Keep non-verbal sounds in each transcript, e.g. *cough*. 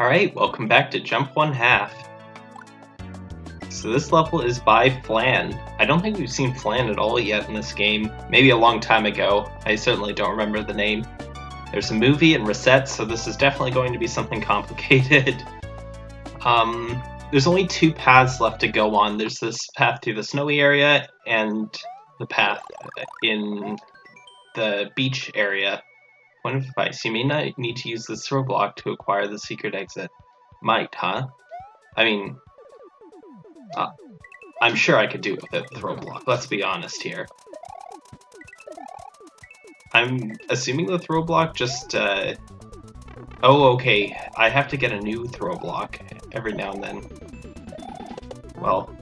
Alright, welcome back to Jump One Half. So this level is by Flan. I don't think we've seen Flan at all yet in this game. Maybe a long time ago. I certainly don't remember the name. There's a movie and Reset, so this is definitely going to be something *laughs* complicated. um, there's only two paths left to go on. There's this path through the snowy area and the path in the beach area. Point of advice, you may not need to use the throw block to acquire the secret exit. Might, huh? I mean, uh, I'm sure I could do it with a throw block, let's be honest here. I'm assuming the throw block just, uh... Oh, okay, I have to get a new throw block every now and then. Well,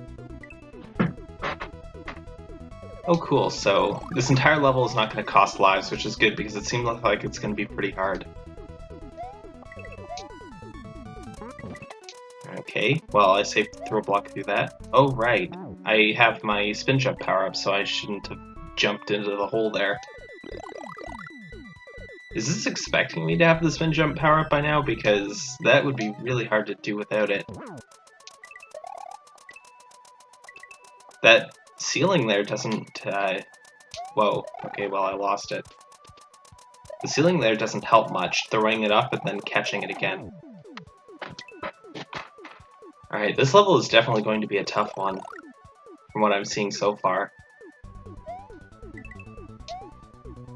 Oh cool, so this entire level is not going to cost lives, which is good because it seems like it's going to be pretty hard. Okay, well I say throw a block through that. Oh right, I have my spin jump power up, so I shouldn't have jumped into the hole there. Is this expecting me to have the spin jump power up by now? Because that would be really hard to do without it. That ceiling there doesn't, uh... Whoa, okay, well I lost it. The ceiling there doesn't help much, throwing it up and then catching it again. Alright, this level is definitely going to be a tough one, from what I'm seeing so far.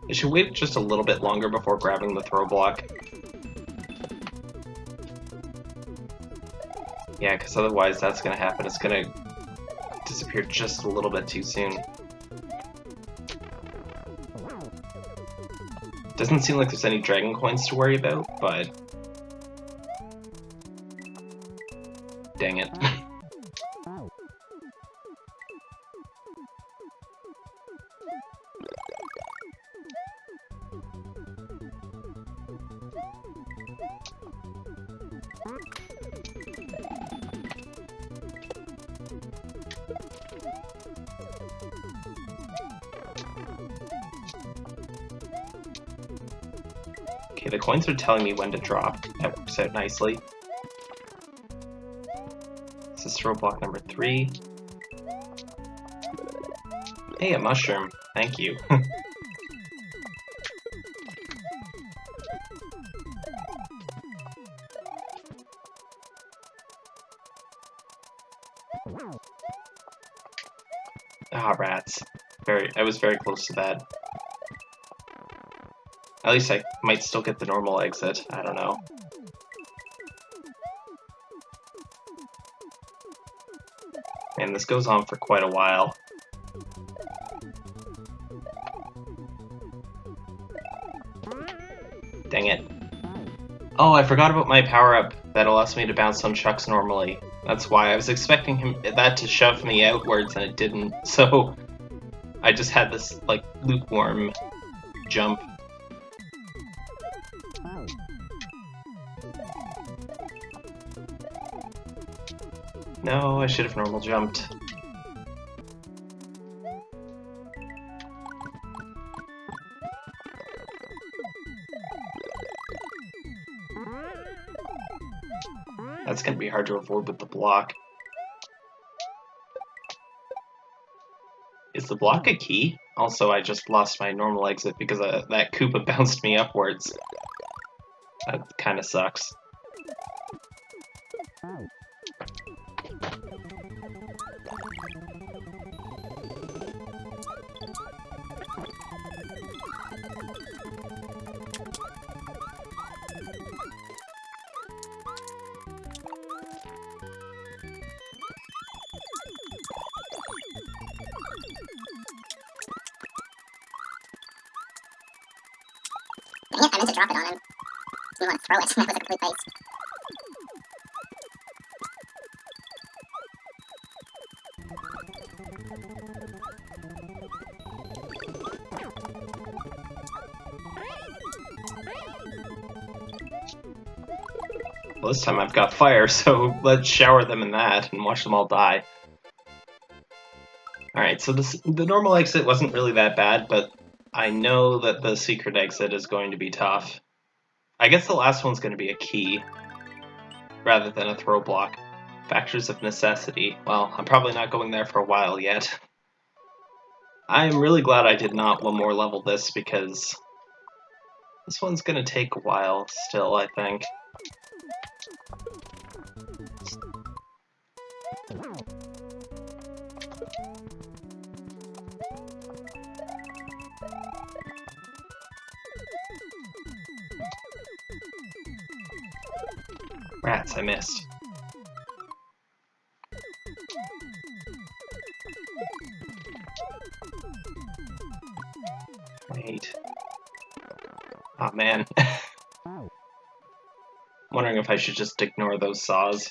I should wait just a little bit longer before grabbing the throw block. Yeah, because otherwise that's going to happen. It's going to disappeared just a little bit too soon. Doesn't seem like there's any dragon coins to worry about, but... Dang it. *laughs* Okay, the coins are telling me when to drop. That works out nicely. This is throw block number three. Hey, a mushroom. Thank you. *laughs* I was very close to that. At least I might still get the normal exit. I don't know. And this goes on for quite a while. Dang it. Oh, I forgot about my power-up that allows me to bounce on Chucks normally. That's why I was expecting him that to shove me outwards and it didn't. *laughs* So I just had this like lukewarm jump No, I should have normal jumped. That's gonna be hard to avoid with the block. The block a key? Also, I just lost my normal exit because uh, that Koopa *laughs* bounced me upwards. That kinda sucks. Throw it, that was a complete waste. Well, this time I've got fire, *laughs* so let's shower them in that and watch them all die. Alright, so this, the normal exit wasn't really that bad, but I know that the secret exit is going to be tough. I guess the last one's going to be a key. rather than a throw block. Factors of necessity. Well, I'm probably not going there for a while yet. I am really glad I did not one more level this because this one's gonna take a while still, I think. Rats, I missed. Wait. Oh man. *laughs* Wondering if I should just ignore those saws.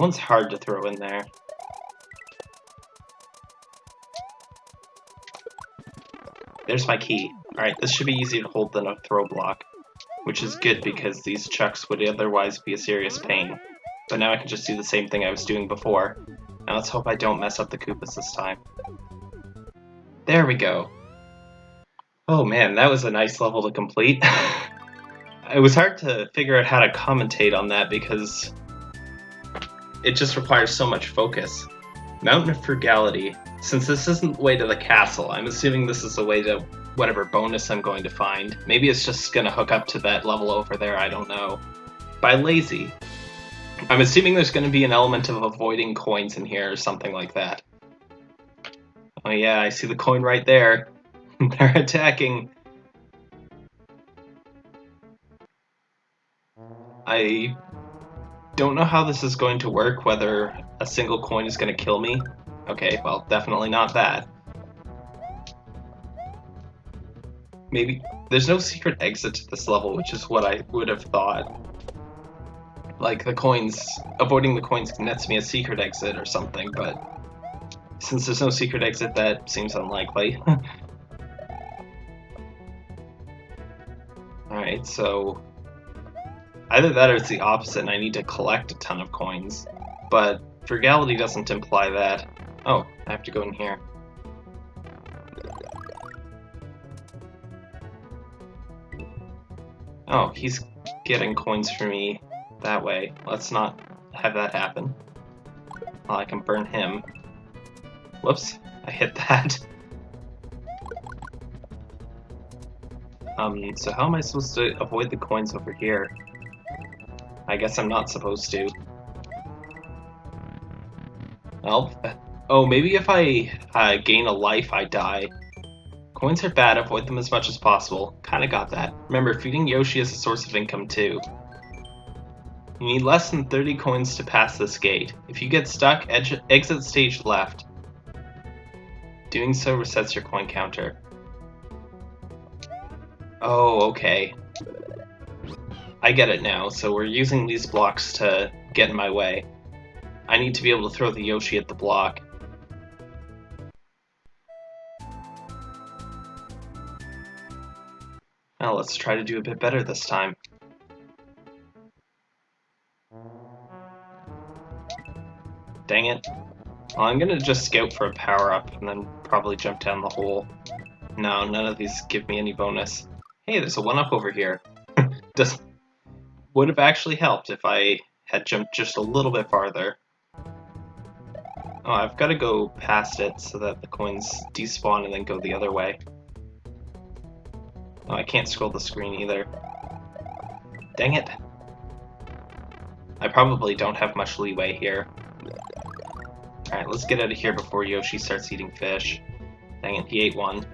That one's hard to throw in there. There's my key. Alright, this should be easier to hold than a throw block. Which is good because these chucks would otherwise be a serious pain. But now I can just do the same thing I was doing before. Now let's hope I don't mess up the Koopas this time. There we go. Oh man, that was a nice level to complete. *laughs* it was hard to figure out how to commentate on that because it just requires so much focus. Mountain of Frugality. Since this isn't the way to the castle, I'm assuming this is the way to whatever bonus I'm going to find. Maybe it's just gonna hook up to that level over there, I don't know. By Lazy. I'm assuming there's gonna be an element of avoiding coins in here or something like that. Oh yeah, I see the coin right there. *laughs* They're attacking. I don't know how this is going to work, whether a single coin is going to kill me. Okay, well, definitely not that. Maybe... There's no secret exit to this level, which is what I would have thought. Like, the coins... Avoiding the coins nets me a secret exit or something, but... Since there's no secret exit, that seems unlikely. *laughs* Alright, so... Either that or it's the opposite and I need to collect a ton of coins. But frugality doesn't imply that. Oh, I have to go in here. Oh, he's getting coins for me that way. Let's not have that happen. Well, I can burn him. Whoops, I hit that. *laughs* Um, so how am I supposed to avoid the coins over here? I guess I'm not supposed to. Well, oh, maybe if I uh, gain a life, I die. Coins are bad, avoid them as much as possible. Kinda got that. Remember, feeding Yoshi is a source of income too. You need less than 30 coins to pass this gate. If you get stuck, exit stage left. Doing so resets your coin counter. Oh, okay. I get it now, so we're using these blocks to get in my way. I need to be able to throw the Yoshi at the block. Now let's try to do a bit better this time. Dang it. Well, I'm gonna just scout for a power-up and then probably jump down the hole. No, none of these give me any bonus. Hey, there's a one-up over here. *laughs* Does would have actually helped if I had jumped just a little bit farther. Oh, I've got to go past it so that the coins despawn and then go the other way. Oh, I can't scroll the screen either. Dang it. I probably don't have much leeway here. Alright, let's get out of here before Yoshi starts eating fish. Dang it, he ate one.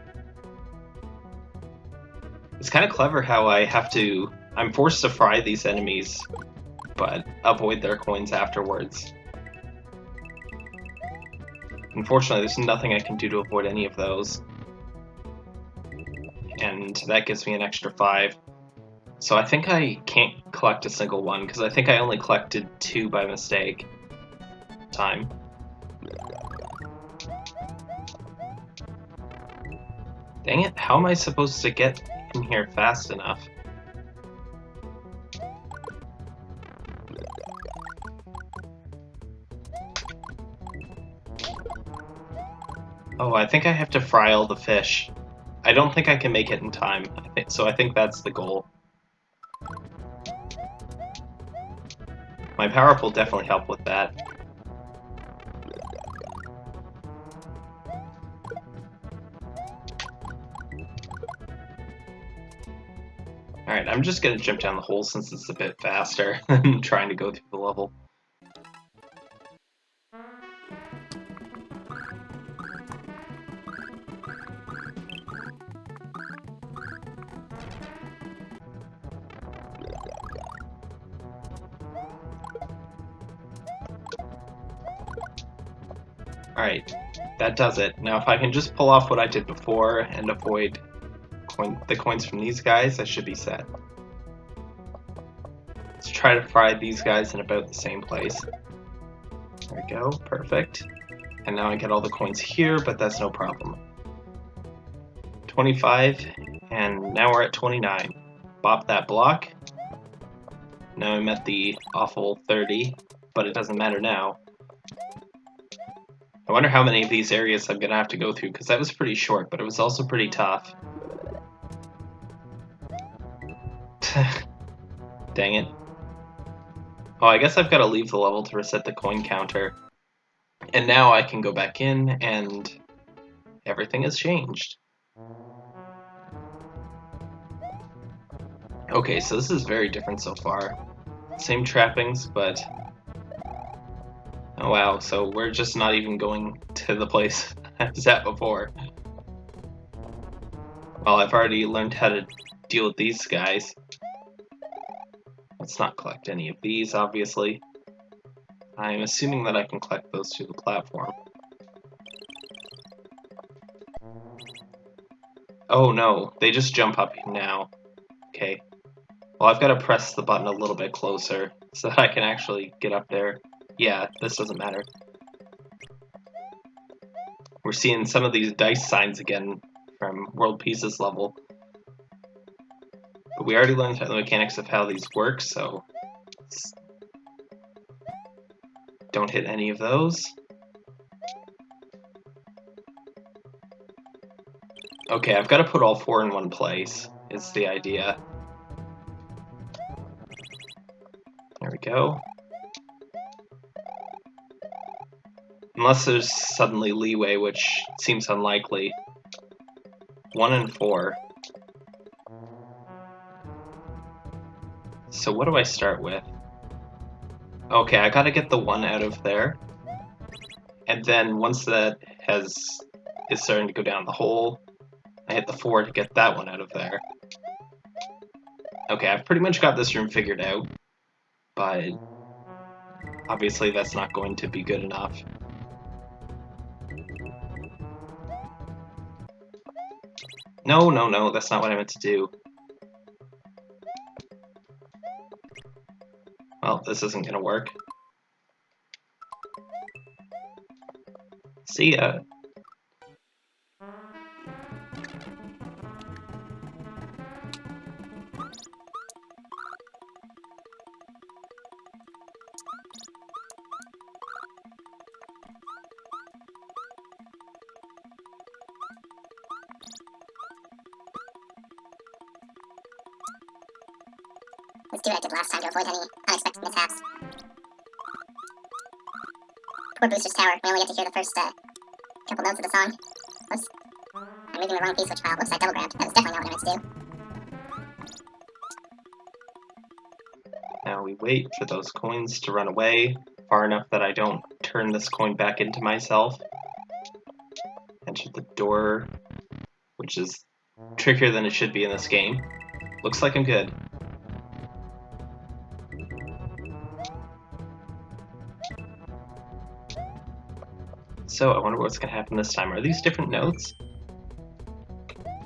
It's kind of clever how I have to... I'm forced to fry these enemies, but avoid their coins afterwards. Unfortunately, there's nothing I can do to avoid any of those. And that gives me an extra 5. So I think I can't collect a single one, because I think I only collected two by mistake. Time. Dang it, how am I supposed to get in here fast enough? Oh, I think I have to fry all the fish. I don't think I can make it in time, so I think that's the goal. My power up will definitely help with that. Alright, I'm just gonna jump down the hole since it's a bit faster *laughs* than trying to go through the level. Does it. Now if I can just pull off what I did before and avoid coin the coins from these guys, I should be set. Let's try to fry these guys in about the same place. There we go, perfect. And now I get all the coins here, but that's no problem. 25, and now we're at 29. Bop that block. Now I'm at the awful 30, but it doesn't matter now. I wonder how many of these areas I'm gonna have to go through, because that was pretty short, but it was also pretty tough. *sighs* Dang it. Oh, I guess I've got to leave the level to reset the coin counter. And now I can go back in, and everything has changed. Okay, so this is very different so far. Same trappings, but wow, so we're just not even going to the place I was at before. Well, I've already learned how to deal with these guys. Let's not collect any of these, obviously. I'm assuming that I can collect those through the platform. Oh no, they just jump up now. Okay. Well, I've got to press the button a little bit closer so that I can actually get up there. Yeah, this doesn't matter. We're seeing some of these dice signs again from World Pieces level. But we already learned the mechanics of how these work, so... Don't hit any of those. Okay, I've got to put all four in one place, is the idea. There we go. Unless there's suddenly leeway, which seems unlikely. One and four. So what do I start with? Okay, I gotta get the one out of there. And then once that has is starting to go down the hole, I hit the four to get that one out of there. Okay, I've pretty much got this room figured out, but obviously that's not going to be good enough. No, no, no, that's not what I meant to do. Well, this isn't gonna work. See ya. Last time to avoid any unexpected mishaps. Poor Booster's Tower. We only get to hear the first uh, couple notes of the song. Whoops. I'm reading the wrong piece, which file. Whoops, I double grabbed. That was definitely not what I meant to do. Now we wait for those coins to run away. far enough that I don't turn this coin back into myself. Enter the door, which is trickier than it should be in this game. Looks like I'm good. So, I wonder what's going to happen this time. Are these different notes?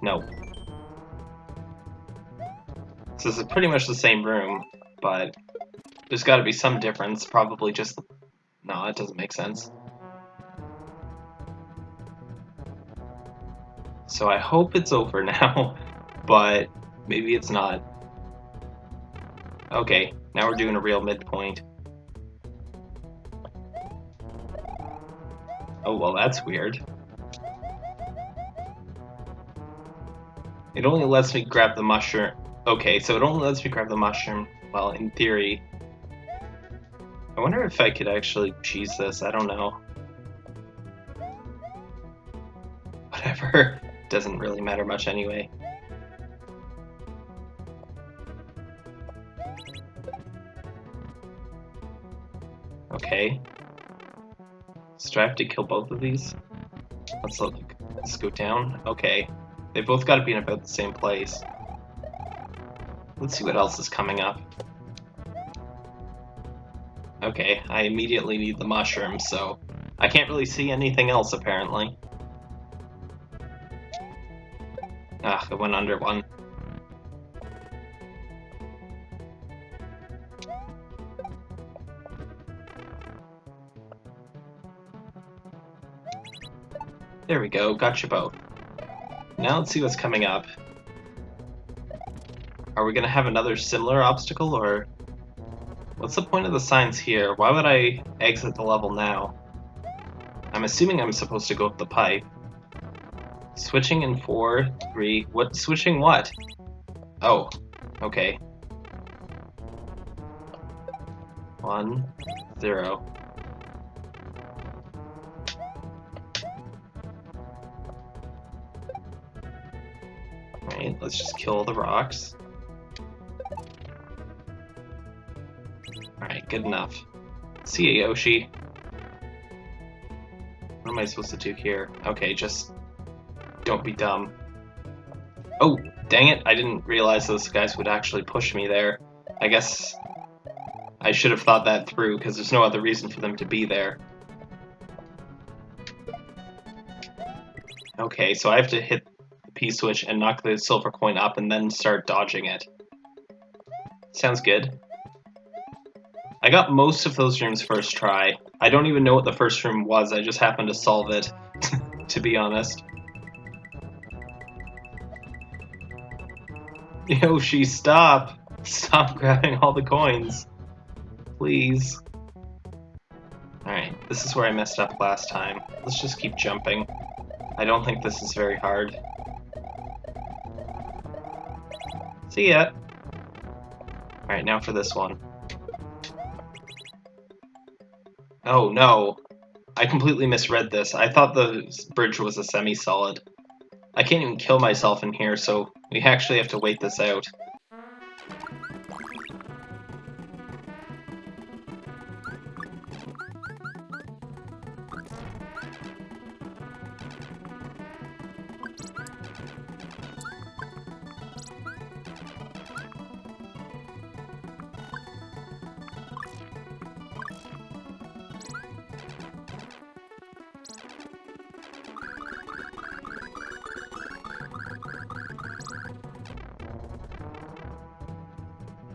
No. So this is pretty much the same room, but there's got to be some difference. Probably just... No, that doesn't make sense. So I hope it's over *laughs* now, but maybe it's not. Okay, now we're doing a real midpoint. Oh, well, that's weird. It only lets me grab the mushroom. Okay, so it only lets me grab the mushroom. Well, in theory. I wonder if I could actually cheese this. I don't know. Whatever. *laughs* Doesn't really matter much anyway. Okay. Do I have to kill both of these? Let's look. Let's go down. Okay. They both got to be in about the same place. Let's see what else is coming up. Okay, I immediately need the mushroom, so I can't really see anything else apparently. Ah, it went under one. There we go, got your boat. Now let's see what's coming up. Are we gonna have another similar obstacle, or... What's the point of the signs here? Why would I exit the level now? I'm assuming I'm supposed to go up the pipe. Switching in four, three, what, switching what? Oh, okay. One, zero. Let's just kill the rocks. Alright, good enough. See ya, Yoshi. What am I supposed to do here? Okay, just don't be dumb. Oh, dang it, I didn't realize those guys would actually push me there. I guess I should have thought that through, because there's no other reason for them to be there. Okay, so I have to hit P-switch and knock the silver coin up and then start dodging it. Sounds good. I got most of those rooms first try. I don't even know what the first room was, I just happened to solve it, *laughs* to be honest. Yoshi, stop! Stop *laughs* grabbing all the coins. Please. Alright, this is where I messed up last time. Let's just keep jumping. I don't think this is very hard. See ya. Alright, now for this one. Oh no. I completely misread this. I thought the bridge was a semi-solid. I can't even kill myself in here, so we actually have to wait this out.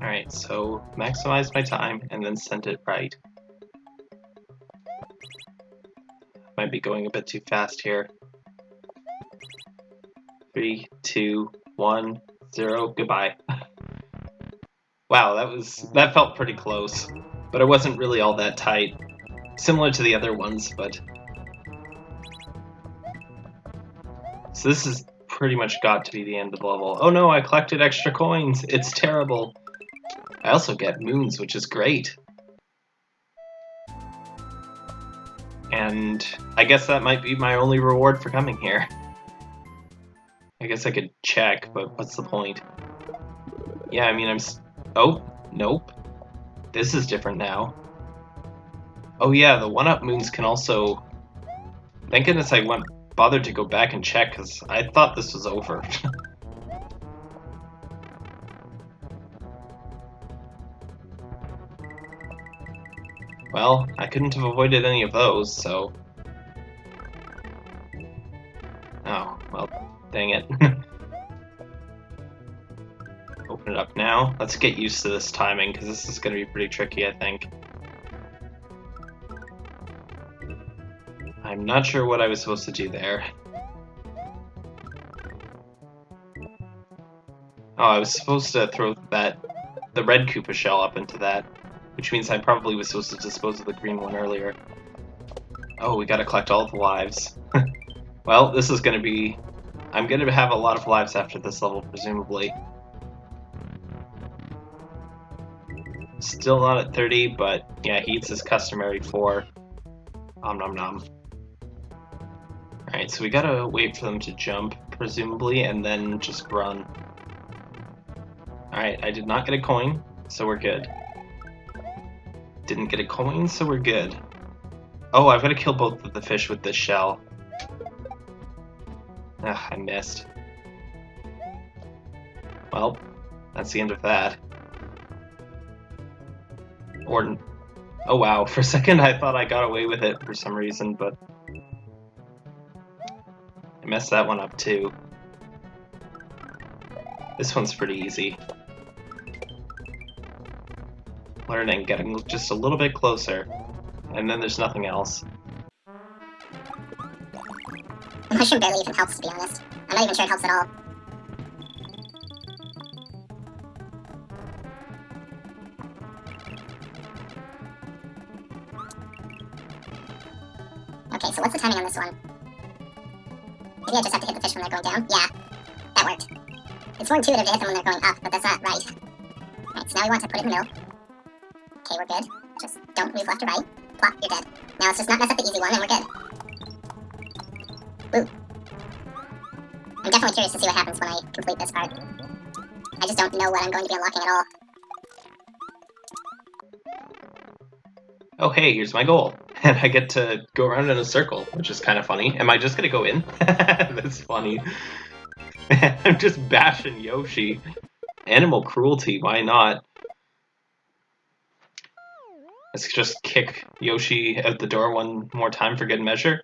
Alright, so maximize my time and then send it right. Might be going a bit too fast here. Three, two, one, zero, goodbye. *laughs* wow, that was that felt pretty close. But it wasn't really all that tight. Similar to the other ones, but So this is pretty much got to be the end of the level. Oh no, I collected extra coins! It's terrible! I also get moons, which is great. And I guess that might be my only reward for coming here. I guess I could check, but what's the point? Yeah, I mean, I'm... oh, nope. This is different now. Oh yeah, the one-up moons can also... Thank goodness I went bothered to go back and check, because I thought this was over. *laughs* well, I couldn't have avoided any of those, so... Oh, well, dang it. *laughs* Open it up now. Let's get used to this timing, because this is going to be pretty tricky, I think. I'm not sure what I was supposed to do there. Oh, I was supposed to throw that, the red Koopa shell up into that, which means I probably was supposed to dispose of the green one earlier. Oh, we gotta collect all the lives. *laughs* well, this is gonna be... I'm gonna have a lot of lives after this level, presumably. Still not at 30, but yeah, he eats his customary 4. Om nom nom. Alright, so we gotta wait for them to jump, presumably, and then just run. Alright, I did not get a coin, so we're good. Didn't get a coin, so we're good. Oh, I've gotta kill both of the fish with this shell. Ah, I missed. Well, that's the end of that. Or, oh wow, *laughs* for a second I thought I got away with it for some reason, but I messed that one up too. This one's pretty easy. Learning, getting just a little bit closer, and then there's nothing else. Mushroom barely even helps, to be honest. I'm not even sure it helps at all. Okay, so what's the timing on this one? Maybe I just have to hit the fish when they're going down? Yeah, that worked. It's more intuitive to hit them when they're going up, but that's not right. Alright, so now we want to put it in the middle. Okay, we're good. Just don't move left or right. Plop, you're dead. Now let's just not mess up the easy one, and we're good. Woo. I'm definitely curious to see what happens when I complete this part. I just don't know what I'm going to be unlocking at all. Oh hey, here's my goal. *laughs* And I get to go around in a circle, which is kind of funny. Am I just gonna go in? *laughs* That's funny. *laughs* I'm just bashing Yoshi. Animal cruelty, why not? Let's just kick Yoshi out the door one more time for good measure.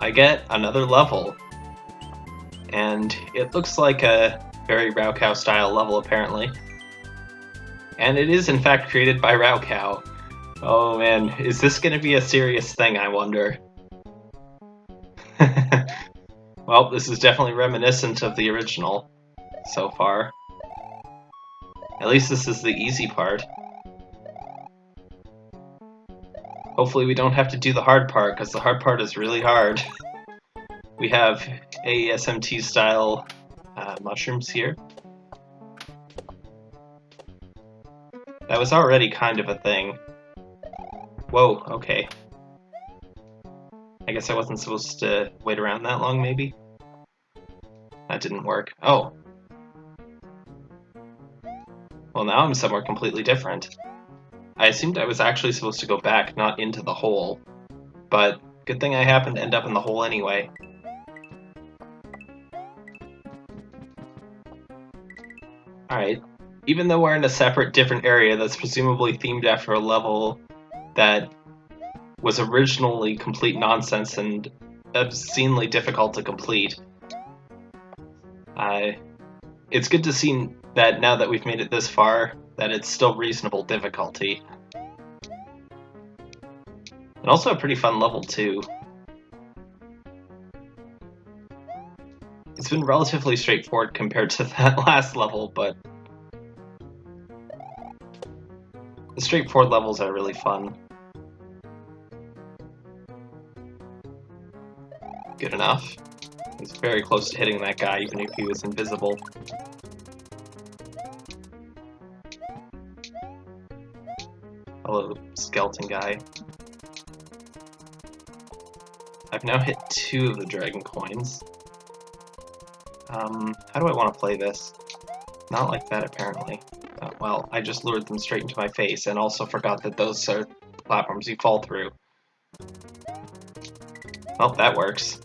I get another level. And it looks like a very raocow style level apparently. And it is in fact created by raocow. Oh man, is this gonna be a serious thing, I wonder? *laughs* well, this is definitely reminiscent of the original so far. At least this is the easy part. Hopefully we don't have to do the hard part, because the hard part is really hard. *laughs* we have AESMT-style uh, mushrooms here. That was already kind of a thing. Whoa, okay. I guess I wasn't supposed to wait around that long, maybe? That didn't work. Oh. Well, now I'm somewhere completely different. I assumed I was actually supposed to go back, not into the hole. But good thing I happened to end up in the hole anyway. Alright, even though we're in a separate, different area that's presumably themed after a level that was originally complete nonsense and obscenely difficult to complete, uh, it's good to see that now that we've made it this far, that it's still reasonable difficulty. And also a pretty fun level, too. It's been relatively straightforward compared to *laughs* that last level, but The straightforward levels are really fun. Good enough. He's very close to hitting that guy, even if he was invisible. Hello, skeleton guy. I've now hit two of the dragon coins. Um, how do I want to play this? Not like that, apparently. Uh, well, I just lured them straight into my face and also forgot that those are platforms you fall through. Well, that works.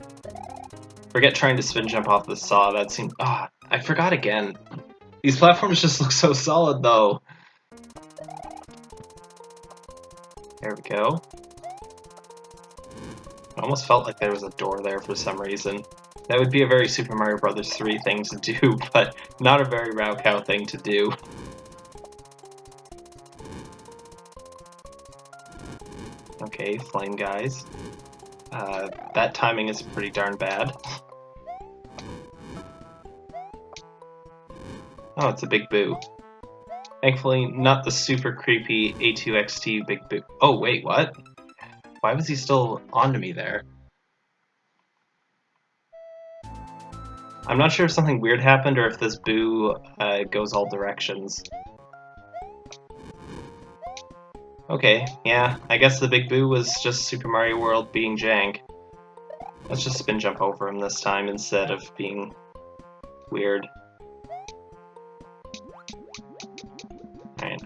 Forget trying to spin jump off the saw, that seemed- ah, I forgot again. These platforms just look so solid, though. There we go. I almost felt like there was a door there for some reason. That would be a very Super Mario Bros. 3 thing to do, *laughs* but not a very raocow thing to do. Okay, flame guys. Uh, that timing is pretty darn bad. *laughs* Oh, it's a big boo. Thankfully, not the super creepy A2XT big boo. Oh, wait, what? Why was he still onto me there? I'm not sure if something weird happened or if this boo uh, goes all directions. Okay, yeah, I guess the big boo was just Super Mario World being jank. Let's just spin jump over him this time instead of being weird.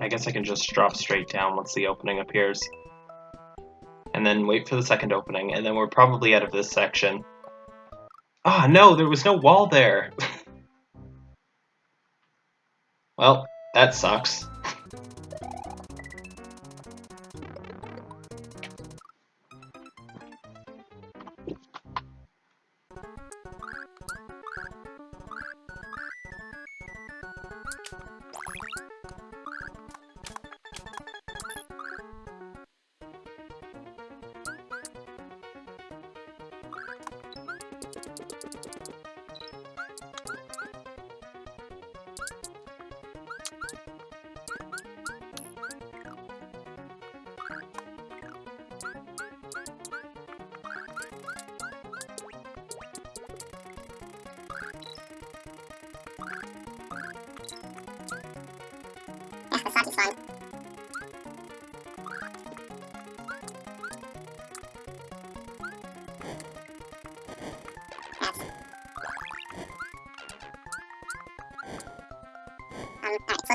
I guess I can just drop straight down once the opening appears. And then wait for the second opening, and then we're probably out of this section. Ah, oh, no, there was no wall there! *laughs* well, that sucks.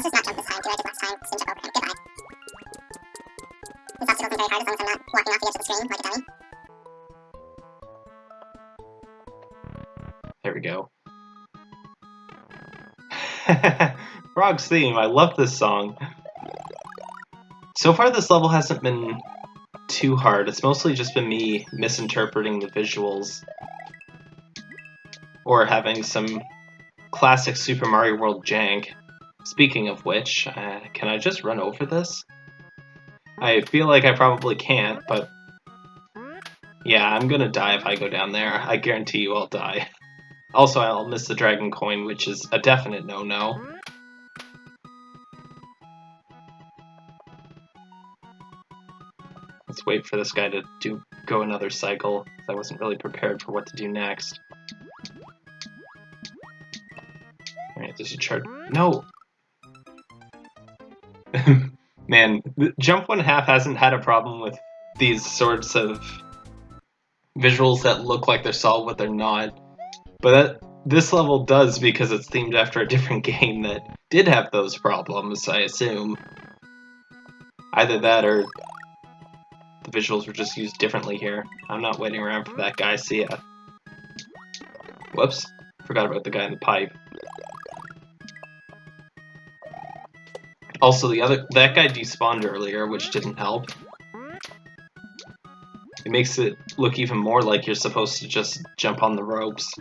Just jump this time. Do I last time. Jump over. Goodbye. Obstacles very hard as long as I'm not walking off the edge of the screen like a dummy. There we go. *laughs* Frog's theme, I love this song. So far this level hasn't been too hard, it's mostly just been me misinterpreting the visuals. Or having some classic Super Mario World jank. Speaking of which, uh, can I just run over this? I feel like I probably can't, but... Yeah, I'm gonna die if I go down there. I guarantee you I'll die. *laughs* Also, I'll miss the dragon coin, which is a definite no-no. Let's wait for this guy to do go another cycle. I wasn't really prepared for what to do next. Alright, there's a chart. No! *laughs* Man, Jump One Half hasn't had a problem with these sorts of visuals that look like they're solid but they're not. But that, this level does because it's themed after a different *laughs* game that did have those problems, I assume. Either that or the visuals were just used differently here. I'm not waiting around for that guy, see ya. Whoops, forgot about the guy in the pipe. Also, the other that guy despawned earlier, which didn't help. It makes it look even more like you're supposed to just jump on the ropes.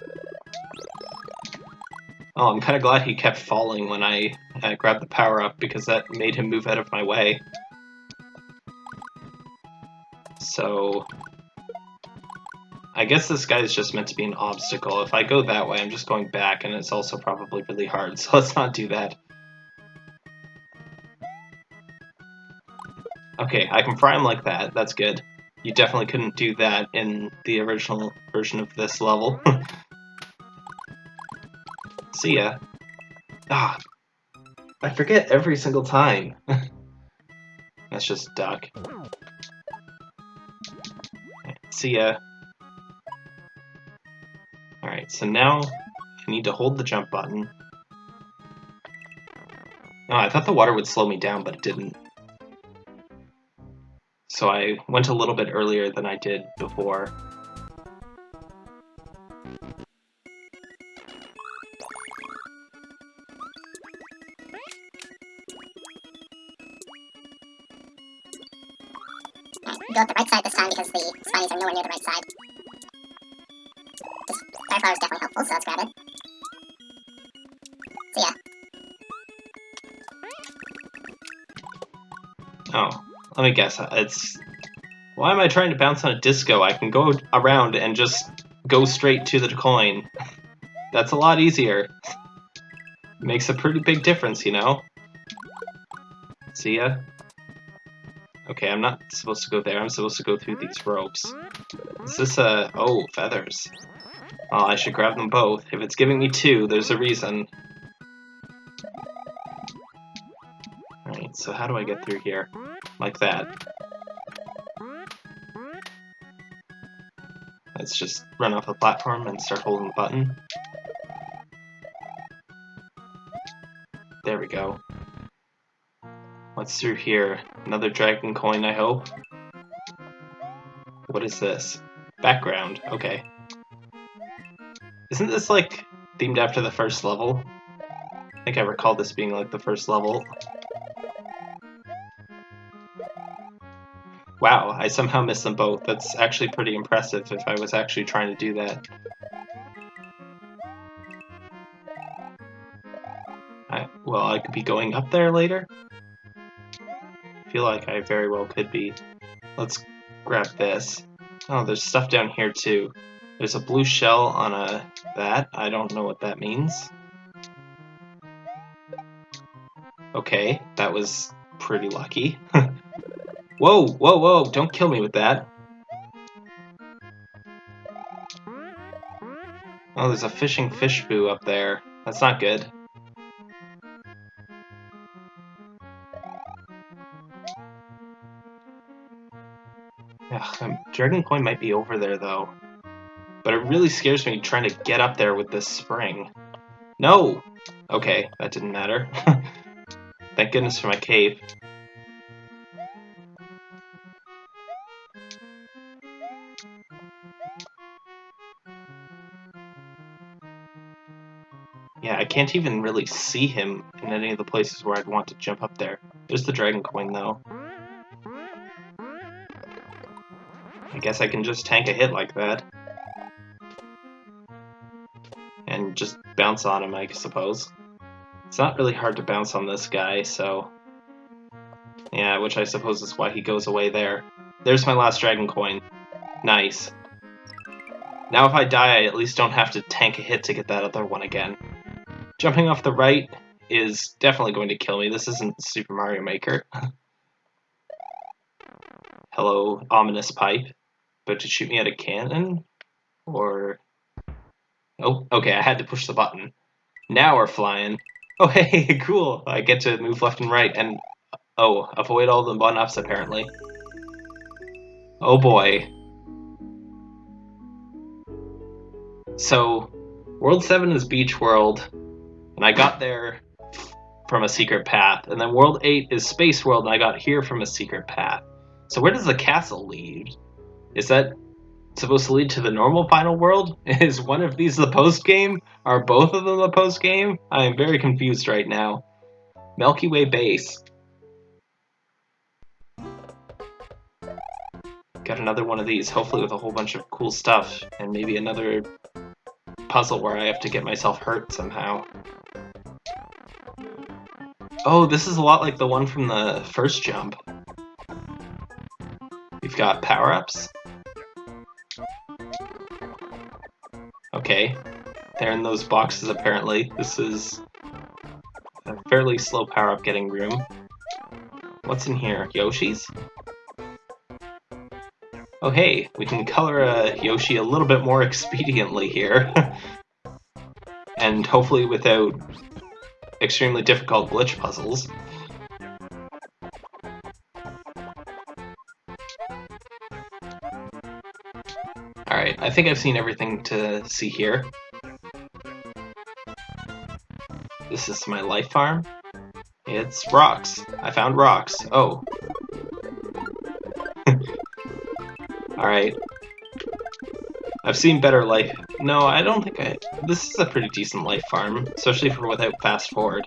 Oh, I'm kind of glad he kept falling when I uh, grabbed the power-up, because that made him move out of my way. So... I guess this guy is just meant to be an obstacle. If I go that way, I'm just going back, and it's also probably really hard, *laughs* so let's not do that. Okay, I can fry him like that, that's good. You definitely couldn't do that in the original version of this level. *laughs* See ya. Ah, I forget every single time. *laughs* That's just duck. See ya. Alright, so now I need to hold the jump button. Oh, I thought the water would slow me down, but it didn't. So I went a little bit earlier than I did before. Go up the right side this time because the spinies are nowhere near the right side. This fire flower is definitely helpful, so let's grab it. See ya. Oh, let me guess. Uh, it's why am I trying to bounce on a disco? I can go around and just go straight to the coin. *laughs* That's a lot easier. Makes a pretty big difference, you know? See ya? Okay, I'm not supposed to go there. I'm supposed to go through these ropes. Is this a... Oh, feathers. Oh, I should grab them both. If it's giving me two, there's a reason. Alright, so how do I get through here? Like that. Let's just run off the platform and start holding the button. There we go. What's through here? Another dragon coin, I hope? What is this? Background, okay. Isn't this, like, themed after the first level? I think I recall this being, like, the first level. Wow, I somehow missed them both. That's actually pretty impressive if I was actually trying to do that. I, well, I could be going up there later? I feel like I very well could be. Let's grab this. Oh, there's stuff down here too. There's a blue shell on a that. I don't know what that means. Okay, that was pretty lucky. *laughs* whoa, whoa, whoa, don't kill me with that. Oh, there's a fishing fish boo up there. That's not good. Ugh, um, Dragon Coin might be over there, though. But it really scares me trying to get up there with this spring. No! Okay, that didn't matter. *laughs* Thank goodness for my cave. Yeah, I can't even really see him in any of the places where I'd want to jump up there. There's the dragon coin, though. I guess I can just tank a hit like that. And just bounce on him, I suppose. It's not really hard to bounce on this guy, so... Yeah, which I suppose is why he goes away there. There's my last dragon coin. Nice. Now if I die, I at least don't have to tank a hit to get that other one again. Jumping off the right is definitely going to kill me. This isn't Super Mario Maker. Hello, ominous pipe. But to shoot me at a cannon? Or... Oh, okay, I had to push the button. Now we're flying. Oh, *laughs* hey, cool. I get to move left and right and... Oh, avoid all the one-ups, apparently. Oh boy. So, World 7 is Beach World, and I got there from a secret path. And then World 8 is Space World, and I got here from a secret path. So where does the castle lead? Is that supposed to lead to the normal final world? *laughs* Is one of these the post game? Are both of them the post game? I am very confused right now. Milky Way base. Got another one of these, hopefully with a whole bunch of cool stuff, and maybe another puzzle where I have to get myself hurt somehow. Oh, this is a lot like the one from the first jump. We've got power-ups. Okay, they're in those boxes apparently. This is a fairly slow power-up getting room. What's in here? Yoshi's? Oh hey, we can color a Yoshi a little bit more *laughs* expediently here. *laughs* and hopefully without extremely difficult glitch puzzles. Alright, I think I've seen everything to see here. This is my life farm. It's rocks. I found rocks. Oh. Alright. I've seen better life. No, I don't think I... This is a pretty decent life farm, especially for without fast forward.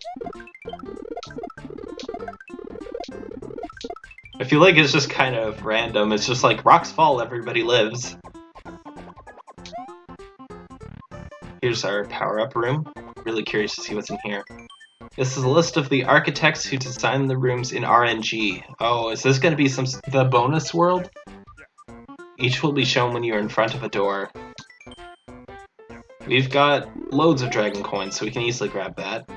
I feel like it's just kind of random. It's just like, rocks fall, everybody lives. Here's our power-up room. Really curious to see what's in here. This is a list of the architects who designed the rooms in RNG. Oh, is this going to be some the bonus world? Each will be shown when you're in front of a door. We've got loads of dragon coins, so we can easily grab that.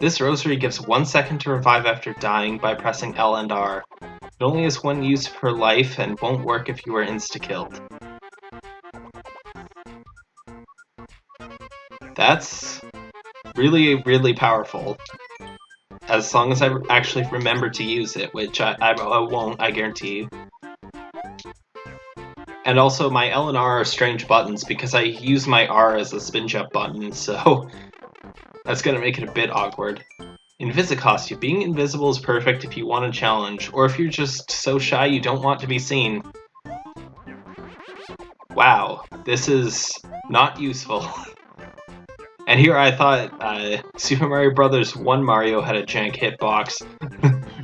This rosary gives one second to revive after dying by pressing L and R. It only has one use per life and won't work if you are insta-killed. That's really, really powerful. As long as I actually remember to use it, which I, I, I won't, I guarantee you. And also, my L and R are strange buttons because I use my R as a spin jump button, *laughs* so that's gonna make it a bit awkward. In Visicostume, being invisible is perfect if you want a challenge, or if you're just so shy you don't want to be seen. Wow, this is not useful. *laughs* and here I thought uh, Super Mario Brothers 1 Mario had a jank hitbox.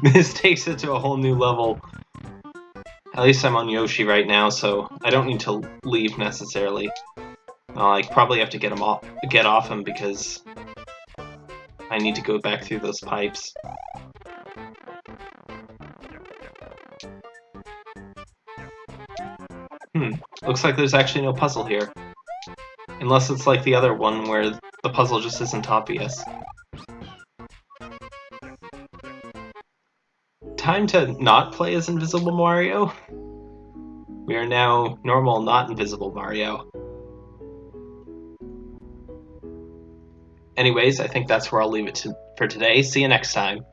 *laughs* this takes it to a whole new level. At least I'm on Yoshi right now, so I don't need to leave necessarily. Like, probably have to get him off, get off him because I need to go back through those pipes. Hmm, looks like there's actually no puzzle here. Unless it's like the other one where the puzzle just isn't obvious. Time to not play as Invisible Mario? We are now normal, not Invisible Mario. Anyways, I think that's where I'll leave it to, for today. See you next time.